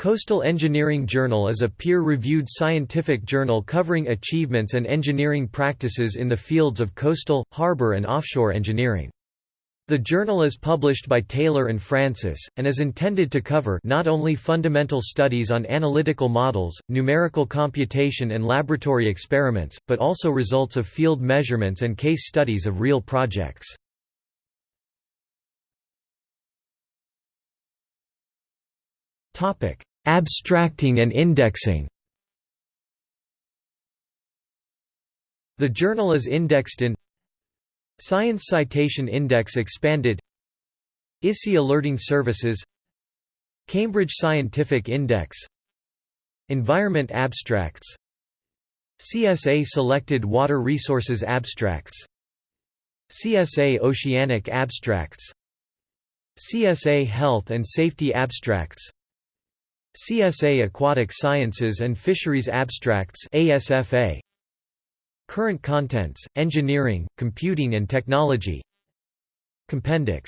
Coastal Engineering Journal is a peer-reviewed scientific journal covering achievements and engineering practices in the fields of coastal, harbor and offshore engineering. The journal is published by Taylor and Francis, and is intended to cover not only fundamental studies on analytical models, numerical computation and laboratory experiments, but also results of field measurements and case studies of real projects. Abstracting and indexing. The journal is indexed in Science Citation Index Expanded ISI Alerting Services Cambridge Scientific Index Environment Abstracts CSA Selected Water Resources Abstracts CSA Oceanic Abstracts CSA Health and Safety Abstracts CSA Aquatic Sciences and Fisheries Abstracts ASFA Current contents, engineering, computing and technology. Compendex